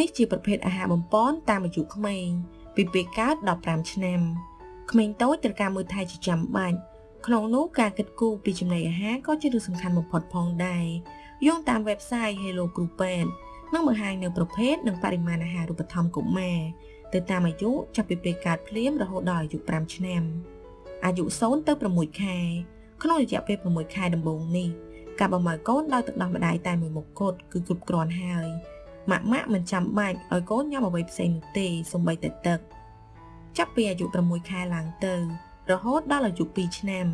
នេះជាប្រភេទអាហារបំពន់តាមអាយុក្មេងពីពេលកើត15ឆ្នាំក្មេងតូចត្រូវការមើលថែជាចាំបាច់ក្នុងនោះការគិតគូរពីចំណីអាហារក៏ជារឿងសំខាន់បំផុតផងដែរយោងតាម website Hello Groupen នឹងបង្ហាញនៅប្រភេទនិងបរិមាណអាហាររូបត្ថម្ភកុមារទៅតាមអាយុចាប់ពីពេលកើតភ្លាមរហូតដល់អាយុ5ឆ្នាំអាយុ0ទៅ6ខែក្នុងរយៈពេល6ខែដំបូងនេះការបំរើកូនដោយទឹកដោះម្ដាយតែមួយមុខគត់គឺគ្រប់គ្រាន់ហើយ ម៉ាក់ម៉ាក់មិនចាំបាច់ឲ្យកូនញ៉ាំអ្វីផ្សេងនោះទេសូម្បីតែទឹក ចាប់ពីអាយុ6ខែឡើងទៅ រហូតដល់អាយុ2ឆ្នាំ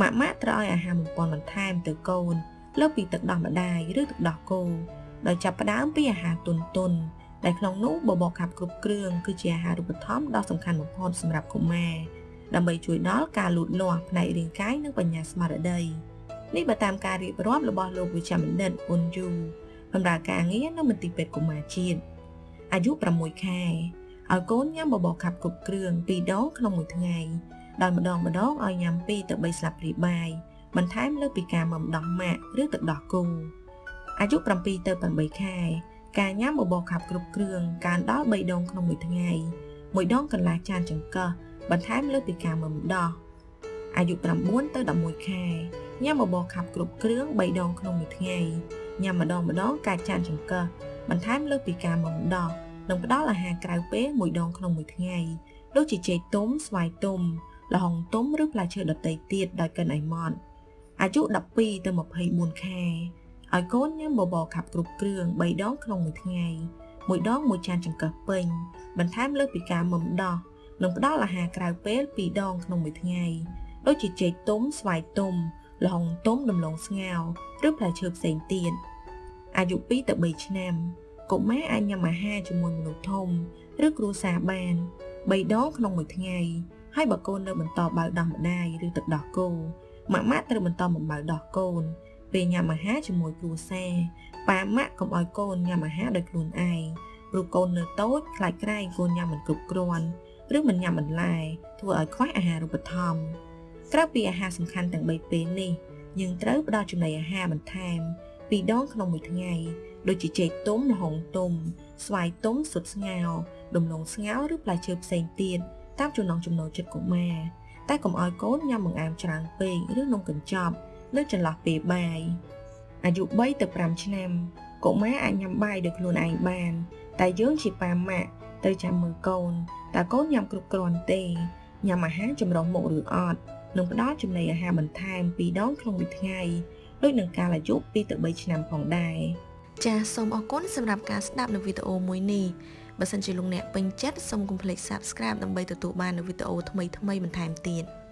ម៉ាក់ម៉ាក់ត្រូវឲ្យអាហារបំពន់បន្ថែមទៅកូនលើពីទឹកដោះម្ដាយឬទឹកដោះគោដោយចាប់ផ្ដើមពីអាហារទុនទុនដែលក្នុងនោះបបរខាប់គ្រប់គ្រឿងគឺជាអាហារូបត្ថម្ភដ៏សំខាន់បំផុតសម្រាប់កុមារដើម្បីជួយដល់ការលូតលាស់ផ្នែករាងកាយនិងបញ្ញាស្មារតីនេះបើតាមការរៀបរាប់របស់លោកវិជ្ជបណ្ឌិតអ៊ុនយូ បម្រើការងារនៅមន្ទីរពេទ្យកុមារជាតិអាយុ6ខែឲ្យកូនញ៉ាំបបរខាប់គ្រប់គ្រឿង2ដងក្នុងមួយថ្ងៃដោយម្ដងម្ដងឲ្យញ៉ាំ2ទៅ3ស្លាបព្រាបាយបន្ថែមលើពីការមុំដោះម៉ាក់ឬទឹកដោះគោអាយុ7ទៅ8ខែការញ៉ាំបបរខាប់គ្រប់គ្រឿងការដល់3ដងក្នុងមួយថ្ងៃមួយដងកន្លះចានចង្កឹះបន្ថែមលើពីការមុំដោះអាយុ9ទៅ11ខែញ៉ាំបបរខាប់គ្រប់គ្រឿង3ដងក្នុងមួយថ្ងៃ ញ៉ាំម្ដងម្ដងការចានចង្កឹះបន្ថែមលើពីការមុំដោះនិងផ្ដល់អាហារក្រៅពេលមួយដងក្នុងមួយថ្ងៃដូចជាចេកទុំស្វាយទុំល្ហុងទុំឬផ្លែឈើដទៃទៀតដោយកិនឲ្យម៉ត់អាយុ12ទៅ24ខែឲ្យកូនញ៉ាំបបរខាប់គ្រប់គ្រឿង3ដងក្នុងមួយថ្ងៃមួយដងមួយចានចង្កឹះពេញបន្ថែមលើពីការមុំដោះនិងផ្ដល់អាហារក្រៅពេល2ដងក្នុងមួយថ្ងៃដូចជាចេកទុំស្វាយទុំ ល្ហុងទុំដំឡូងស្ងោរឬផ្លែឈើផ្សេងទៀតអាយុ2ទៅ3ឆ្នាំកុមារអាចញ៉ាំអាហារជាមួយមនុស្សធំឬគ្រួសារបាន3ដងក្នុងមួយថ្ងៃហើយបើកូននៅបន្តបើដោះម្ដាយឬទឹកដោះគោម៉ាក់ម៉ាក់ត្រូវបន្តបំបើដោះកូនពេលញ៉ាំអាហារជាមួយគ្រួសារប៉ាម៉ាក់កុំឲ្យកូនញ៉ាំអាហារដោយខ្លួនឯងព្រោះកូននៅតូចខ្លាចក្រែងកូនញ៉ាំមិនគ្រប់គ្រាន់ឬមិនញ៉ាំបន្លែធ្វើឲ្យខ្វះអាហារូបត្ថម្ភ ក្រៅពីអាហារសំខាន់ទាំង3ពេលនេះយើងត្រូវផ្ដល់ចំណីអាហារបន្ថែមពីរដងក្នុងមួយថ្ងៃដូចជាចេកទុំល្ហុងទុំ ស្វាយទុំសុទ្ធស្ងោរដំឡូងស្ងោរឬផ្លែឈើផ្សេងទៀតតាមចំណង់ចំណូលចិត្តកុមារតែកុំឲ្យកូនញ៉ាំបង្អែមច្រើនពេកឬនំកញ្ចប់នៅចន្លោះពេលបាយអាយុ3ទៅ5ឆ្នាំកុមារអាចញ៉ាំបាយដោយខ្លួនឯងបាន តែយើងជាប៉ាម៉ាក់ត្រូវចាំមើលកូនតើកូនញ៉ាំគ្រប់គ្រាន់ទេញ៉ាំអាហារចម្រុះមុខឬអត់ និងផ្ដល់ចំណីអាហារបន្ថែម2ដងក្នុងមួយថ្ងៃដូចនឹងកាលអាយុ2ទៅ3ឆ្នាំផងដែរចាសសូមអរគុណសម្រាប់ការស្ដាប់នៅវីដេអូមួយនេះបើសិនជាលោកអ្នកពេញចិត្តសូមកុំភ្លេច Subscribe ដើម្បីទទួលបាននូវវីដេអូថ្មីៗបន្ថែមទៀត។